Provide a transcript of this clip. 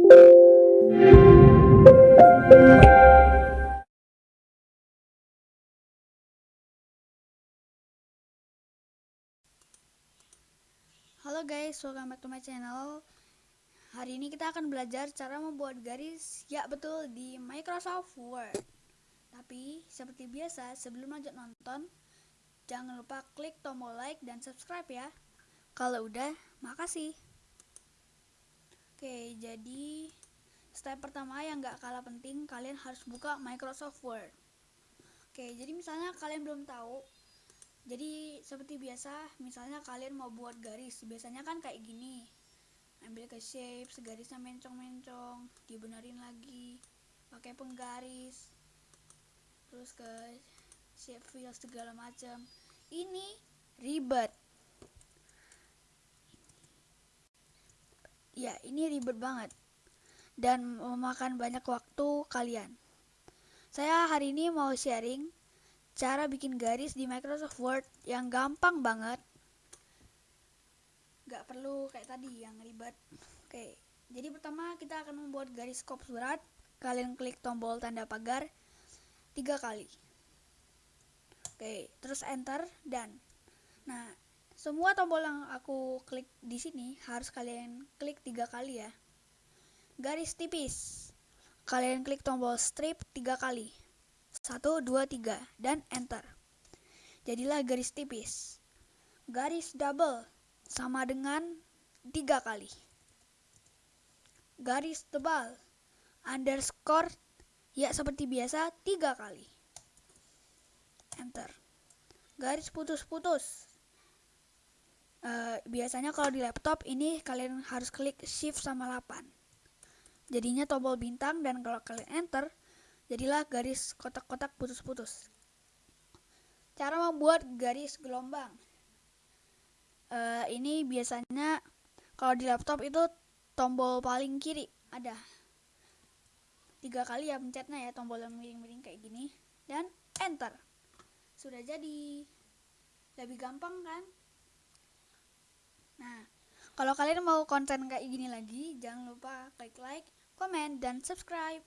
Halo guys, welcome back to my channel. Hari ini kita akan belajar cara membuat garis. Ya betul, di Microsoft Word. Tapi, seperti biasa, sebelum lanjut nonton Jangan lupa klik tombol like dan subscribe ya. Kalau udah, makasih jadi Step pertama yang gak kalah penting Kalian harus buka Microsoft Word. Oke, jadi misalnya kalian belum tahu jadi seperti biasa misalnya kalian mau buat garis biasanya kan kayak gini. Ambil ke shape segarisnya mencong-mencong dibenerin lagi pakai penggaris terus ke shape fill segala macam. Ini ribet ya ini ribet banget. Dan memakan banyak waktu kalian. Saya hari ini mau sharing cara bikin garis di Microsoft Word yang gampang banget. Gak perlu kayak tadi yang ribet. Oke jadi pertama kita akan membuat garis skop surat. Kalian klik tombol tanda pagar tiga kali. Oke terus enter dan nah semua tombol yang aku klik di sini harus kalian klik tiga kali ya garis tipis kalian klik tombol strip tiga kali 1, 2, 3, dan enter. Jadilah garis tipis. Garis double sama dengan 3 kali. Garis tebal underscore ya seperti biasa 3 kali. Enter. Garis putus-putus. Uh, biasanya kalau di laptop ini kalian harus klik shift sama 8. Jadinya tombol bintang dan kalau kalian enter Jadilah garis kotak-kotak putus-putus. Cara membuat garis gelombang. Uh, ini biasanya kalau di laptop itu tombol paling kiri ada tiga kali ya pencetnya ya tombol yang miring-miring kayak gini dan enter sudah jadi lebih gampang kan nah kalau kalian mau konten kayak gini lagi jangan lupa klik like comment dan subscribe